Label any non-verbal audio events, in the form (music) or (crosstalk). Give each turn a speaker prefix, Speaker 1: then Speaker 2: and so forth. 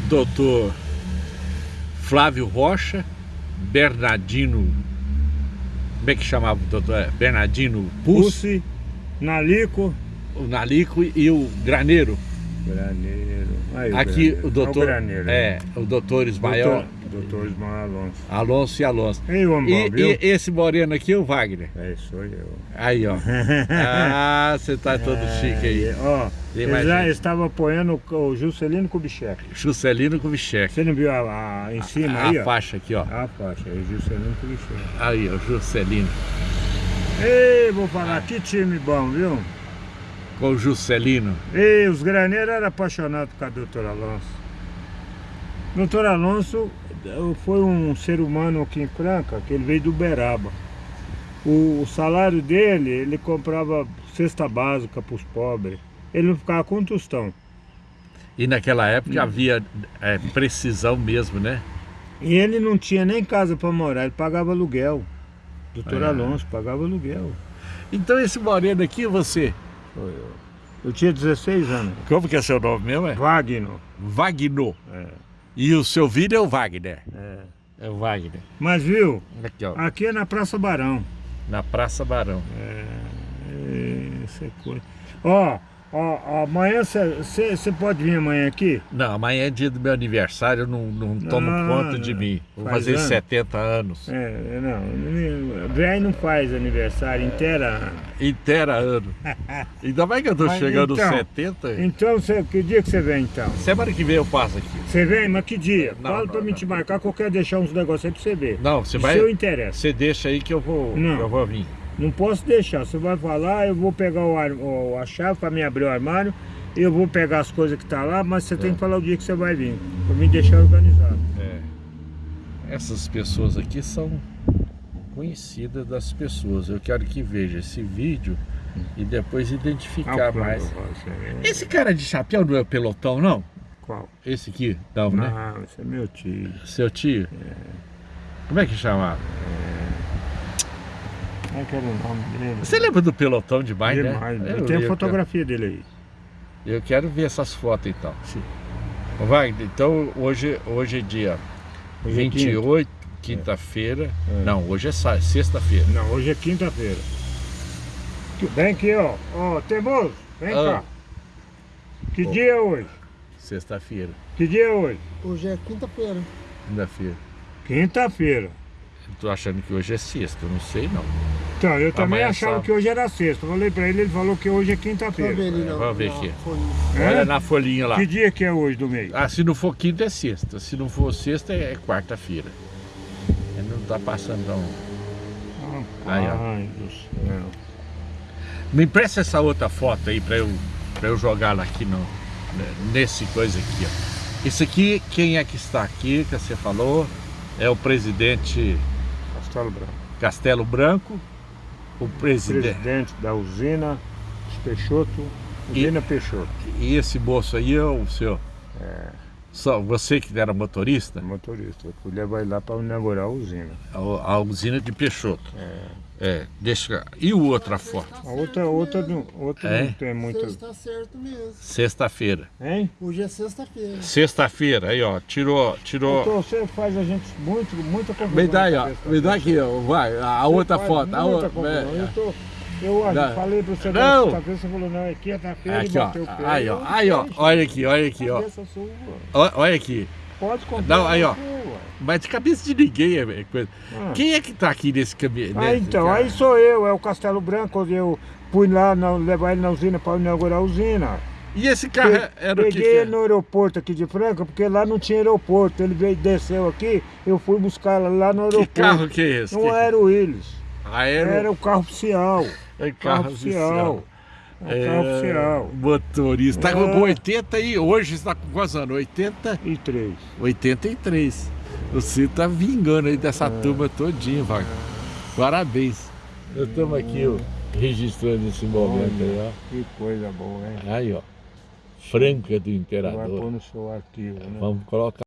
Speaker 1: doutor Flávio Rocha, Bernardino, como é que chamava o doutor? É, Bernardino Pussi,
Speaker 2: Nalico,
Speaker 1: o Nalico e o Graneiro.
Speaker 2: Graneiro. Aí, o
Speaker 1: Aqui
Speaker 2: Graneiro.
Speaker 1: o doutor,
Speaker 2: Olha Graneiro,
Speaker 1: é, o doutor Ismael,
Speaker 2: Doutor, doutor Ismael Alonso.
Speaker 1: Alonso e Alonso. E,
Speaker 2: bom, viu?
Speaker 1: e esse moreno aqui é o Wagner.
Speaker 2: É, sou eu.
Speaker 1: Aí, ó. (laughs) Ah, você tá todo chique aí.
Speaker 2: É, Ó,
Speaker 1: mais
Speaker 2: já
Speaker 1: gente?
Speaker 2: estavam apoiando o o Juscelino Kubitschek.
Speaker 1: Juscelino Kubitschek.
Speaker 2: Você não viu a, a- em cima
Speaker 1: A
Speaker 2: aí, ó?
Speaker 1: faixa aqui, ó.
Speaker 2: A faixa, é Juscelino Kubitschek.
Speaker 1: Aí, ó, Juscelino.
Speaker 2: Ei, vou falar, que time bom, viu?
Speaker 1: Com o Juscelino.
Speaker 2: Ei, os graneiros eram apaixonados com a doutora Alonso. Doutor Alonso foi um ser humano aqui em Franca, que ele veio do Uberaba. O, o salário dele, ele comprava cesta básica para os pobres. Ele não ficava com um tostão.
Speaker 1: E naquela época havia é, precisão mesmo, né?
Speaker 2: E ele não tinha nem casa para morar, ele pagava aluguel. Doutor
Speaker 1: É.
Speaker 2: Alonso pagava aluguel.
Speaker 1: Então esse moreno aqui, você,
Speaker 2: Foi eu. Eu tinha 16 anos.
Speaker 1: como que é seu nome mesmo? É?
Speaker 2: Wagner.
Speaker 1: Wagner.
Speaker 2: É,
Speaker 1: E o seu filho é o Wagner.
Speaker 2: é.
Speaker 1: É o Wagner.
Speaker 2: Mas viu,
Speaker 1: Aqui, ó.
Speaker 2: aqui é na Praça Barão.
Speaker 1: Na Praça Barão.
Speaker 2: É, Isso é coisa. Ó, ó, amanhã você pode vir amanhã aqui?
Speaker 1: Não, amanhã é dia do meu aniversário, eu não, não tomo
Speaker 2: Ah,
Speaker 1: conta de mim. Vou
Speaker 2: faz
Speaker 1: fazer
Speaker 2: ano?
Speaker 1: 70 anos.
Speaker 2: É, não, velho não faz aniversário inteira ano.
Speaker 1: Inteira ano. (laughs) Ainda mais que eu tô
Speaker 2: Mas
Speaker 1: chegando aos
Speaker 2: então,
Speaker 1: 70.
Speaker 2: Então, cê, que dia que você vem então?
Speaker 1: Semana que vem eu passo aqui.
Speaker 2: Você vem, mas que dia?
Speaker 1: Não,
Speaker 2: Fala
Speaker 1: não,
Speaker 2: pra mim te marcar que eu quero deixar uns negócios aí pra você ver.
Speaker 1: Não, você
Speaker 2: Se
Speaker 1: vai.
Speaker 2: eu interessa.
Speaker 1: Você deixa aí que eu vou,
Speaker 2: Não.
Speaker 1: eu vou vir.
Speaker 2: Não posso deixar. Você vai falar, eu vou pegar o, ar- o- a chave pra me abrir o armário, eu vou pegar as coisas que tá lá, mas você tem que falar o dia que você vai vir. Pra me deixar organizado.
Speaker 1: É. Essas pessoas aqui são conhecidas das pessoas. Eu quero que veja esse vídeo e depois identificar
Speaker 2: Ah,
Speaker 1: mais.
Speaker 2: você-
Speaker 1: Esse cara de chapéu não é o pelotão, não?
Speaker 2: Qual?
Speaker 1: Esse aqui? Não, né?
Speaker 2: Não, esse é meu tio.
Speaker 1: Seu tio? Como é que chamava?
Speaker 2: Como é que era o nome dele?
Speaker 1: Você lembra do pelotão demais,
Speaker 2: Demais,
Speaker 1: né?
Speaker 2: né?
Speaker 1: Eu
Speaker 2: Tem a
Speaker 1: lembro.
Speaker 2: fotografia dele aí.
Speaker 1: Eu quero ver essas fotos então.
Speaker 2: Sim.
Speaker 1: Ô, Wagner, então hoje, hoje é dia
Speaker 2: Hoje é
Speaker 1: 28, quinta-feira.
Speaker 2: É.
Speaker 1: Não, hoje é sexta-feira.
Speaker 2: Não, hoje é quinta-feira. Vem aqui, ó. Ó, Temoso, vem
Speaker 1: Ah.
Speaker 2: cá. Que
Speaker 1: Ó.
Speaker 2: dia é hoje?
Speaker 1: Sexta-feira.
Speaker 2: Que dia é hoje?
Speaker 3: Hoje é quinta-feira.
Speaker 1: Quinta-feira.
Speaker 2: Quinta-feira.
Speaker 1: Eu tô achando que hoje é sexta, eu não sei não.
Speaker 2: Então, eu também
Speaker 1: Amanhã é
Speaker 2: achava
Speaker 1: sábado.
Speaker 2: que hoje era sexta. Falei pra ele, ele falou que hoje é quinta-feira.
Speaker 3: ali na,
Speaker 1: vamos ver aqui.
Speaker 3: folhinha.
Speaker 2: É?
Speaker 1: Olha na folhinha lá.
Speaker 2: Que dia que é hoje do mês?
Speaker 1: Ah, se não for quinta é sexta. Se não for sexta é quarta-feira. Ele não tá passando não. Aí, ó.
Speaker 2: Ai, do céu.
Speaker 1: Me empresta essa outra foto aí pra eu, pra eu jogar lá aqui no, nesse coisa aqui, ó. Isso aqui, quem é que está aqui, que você falou? É o presidente
Speaker 2: Castelo Branco.
Speaker 1: Castelo Branco, o presidente.
Speaker 2: Presidente da usina Peixoto. Usina Peixoto.
Speaker 1: E esse moço aí é o seu.
Speaker 2: É,
Speaker 1: Só você que era motorista?
Speaker 2: motorista. Eu fui levar ele lá pra inaugurar a usina.
Speaker 1: A, a usina de Peixoto. É, deixa. E o outra foto?
Speaker 2: A outra, outra, não, outra
Speaker 1: É?
Speaker 2: não tem muita.
Speaker 3: Você está certo mesmo.
Speaker 1: Sexta-feira.
Speaker 2: Hein?
Speaker 3: Hoje é sexta-feira.
Speaker 1: Sexta-feira, aí ó, tirou, tirou.
Speaker 2: Doutor, você faz a gente muito, muita confusão.
Speaker 1: Me dá aí, ó. Me dá aqui, ó. Vai, a
Speaker 2: Você
Speaker 1: outra foto. A outra. é.
Speaker 2: Eu, tô, eu
Speaker 1: Não.
Speaker 2: falei pra você
Speaker 1: Não.
Speaker 2: da vez, você falou, não, é quinta-feira e
Speaker 1: Aqui, ó.
Speaker 2: bateu o pé.
Speaker 1: Aí, ó. Aí, ó. Olha aqui, olha aqui, ó. Olha aqui.
Speaker 2: Pode comprar.
Speaker 1: Não, aí, ó. Mas de cabeça de ninguém é é coisa.
Speaker 2: Ah.
Speaker 1: Quem é que tá aqui nesse caminho?
Speaker 2: Ah, então, aí sou eu, é o Castelo Branco, onde eu fui lá na- levar ele na usina para inaugurar a usina.
Speaker 1: E esse carro
Speaker 2: Pe-
Speaker 1: era o que?
Speaker 2: Peguei
Speaker 1: que
Speaker 2: ele no aeroporto aqui de Franca, porque lá não tinha aeroporto. Ele veio, desceu aqui, eu fui buscar lá, lá no
Speaker 1: Que
Speaker 2: aeroporto.
Speaker 1: carro que é esse?
Speaker 2: Não
Speaker 1: Que-
Speaker 2: era o Willis,
Speaker 1: Aero...
Speaker 2: era o carro oficial.
Speaker 1: é
Speaker 2: Carro oficial. É o carro oficial.
Speaker 1: Motorista. Tá
Speaker 2: É.
Speaker 1: com 80 e hoje está com quantos anos? 80,
Speaker 2: E três.
Speaker 1: 83. Você tá vingando aí dessa
Speaker 2: É.
Speaker 1: turma todinha, Wagner. Parabéns. Estamos aqui ó, registrando esse momento aí, ó.
Speaker 2: Que coisa boa, hein?
Speaker 1: Aí, ó. Franca do
Speaker 2: Vai
Speaker 1: Imperador.
Speaker 2: pôr no seu arquivo, né?
Speaker 1: Vamos colocar.